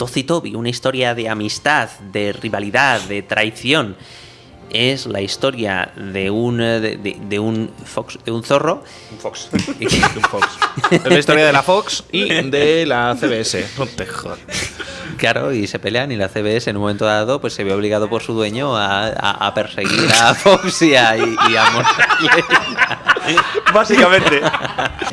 Tozi Toby, una historia de amistad, de rivalidad, de traición. Es la historia de un, eh, de, de- de un, fox, de un zorro. Un Fox. Un Fox. Es la historia de la Fox y de la CBS. No te jodas. Claro, y se pelean y la CBS en un momento dado pues se ve obligado por su dueño a, a- a perseguir a Fox y a, y, y a. Básicamente.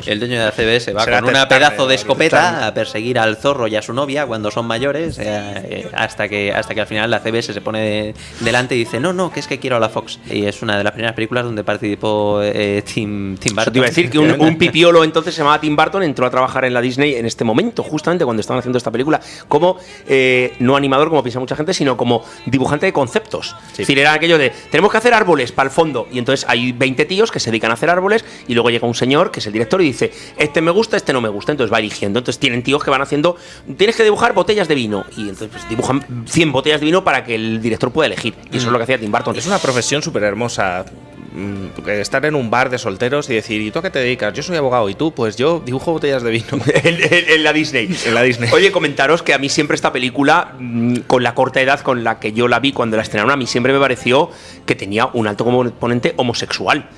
El dueño de la CBS va Será con una pedazo de escopeta a perseguir al zorro y a su novia cuando son mayores, eh, hasta que hasta que al final la CBS se pone de- delante y dice, no, no, que es que quiero a la Fox. Y es una de las primeras películas donde participó eh, Tim, Tim Eso Burton. te iba a decir que un, un pipiolo entonces se llamaba Tim Burton, entró a trabajar en la Disney en este momento, justamente cuando estaban haciendo esta película, como eh, no animador, como piensa mucha gente, sino como dibujante de conceptos. Es decir, era aquello de, tenemos que hacer árboles para el fondo, y entonces hay 20 tíos que se dedican a hacer árboles, y luego llega un señor, que es el director, y dice, este me gusta, este no me gusta, entonces va eligiendo. Entonces tienen tíos que van haciendo, tienes que dibujar botellas de vino, y entonces pues, dibujan 100 botellas de vino para que el director pueda elegir. Y eso es lo que hacía Tim Burton. Es una profesión súper hermosa. mm, Estar en un bar de solteros y decir, ¿y tú a qué te dedicas? Yo soy abogado y tú, pues yo dibujo botellas de vino. en, en- en la Disney. En la Disney. Oye, comentaros que a mí siempre esta película, mm, con la corta edad con la que yo la vi cuando la estrenaron, a mí siempre me pareció que tenía un alto componente homosexual.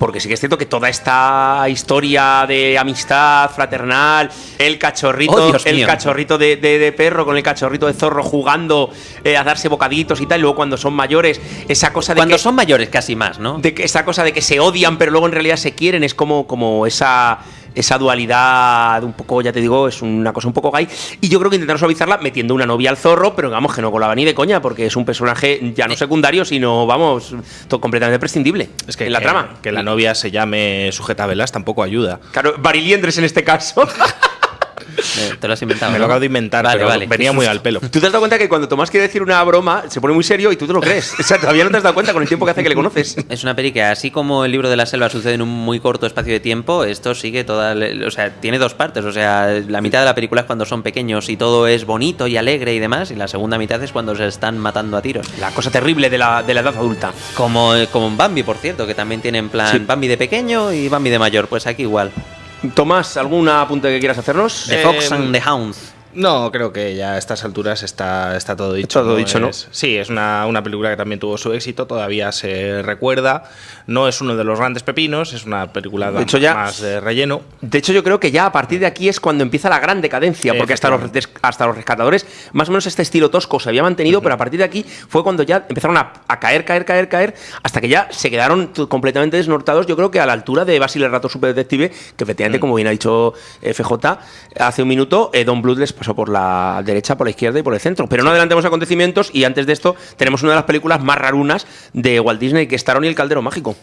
Porque sí que es cierto que toda esta historia de amistad fraternal, el cachorrito, Oh, el mío. cachorrito de, de- de perro con el cachorrito de zorro jugando eh, a darse bocaditos y tal, y luego cuando son mayores, esa cosa de Cuando que, son mayores casi más, ¿no? de que esa cosa de que se odian, pero luego en realidad se quieren, es como, como esa, esa dualidad un poco, ya te digo, es una cosa un poco gay. Y yo creo que intentaron suavizarla metiendo una novia al zorro, pero digamos que no colaba ni de coña, porque es un personaje ya no secundario, sino, vamos, completamente prescindible Es que, en la que- trama. que la novia se llame sujetavelas tampoco ayuda. Claro, Bariliendres en este caso. Eh, Te lo has inventado. Me ¿no? lo acabo de inventar, Vale, pero vale. venía muy al pelo. Tú te has dado cuenta que cuando Tomás quiere decir una broma, se pone muy serio y tú te lo crees. O sea, todavía no te has dado cuenta con el tiempo que hace que le conoces. Es una peli que, así como el libro de la selva sucede en un muy corto espacio de tiempo, esto sigue toda. O sea, tiene dos partes. O sea, la mitad de la película es cuando son pequeños y todo es bonito y alegre y demás, y la segunda mitad es cuando se están matando a tiros. La cosa terrible de la, de la edad adulta. Como, como en Bambi, por cierto, que también tiene en plan Sí. Bambi de pequeño y Bambi de mayor. Pues aquí igual. Tomás, ¿algún apunte que quieras hacernos? The Eh, Fox and the Hounds. No, creo que ya a estas alturas está, está todo dicho. todo dicho, ¿no? es- Sí, es una, una película que también tuvo su éxito, todavía se recuerda. No es uno de los grandes pepinos, es una película De hecho, ya- más de relleno. De hecho, yo creo que ya a partir de aquí es cuando empieza la gran decadencia, porque hasta los, hasta los rescatadores, más o menos este estilo tosco se había mantenido, pero a partir de aquí fue cuando ya empezaron a, a caer, caer, caer, caer, hasta que ya se quedaron completamente desnortados, yo creo que a la altura de Basil el Rato Super Detective, que efectivamente, como bien ha dicho eh, FJ hace un minuto, eh, Don les pasó por la derecha, por la izquierda y por el centro. Pero no adelantemos acontecimientos y antes de esto tenemos una de las películas más rarunas de Walt Disney, que es Taron y el Caldero Mágico.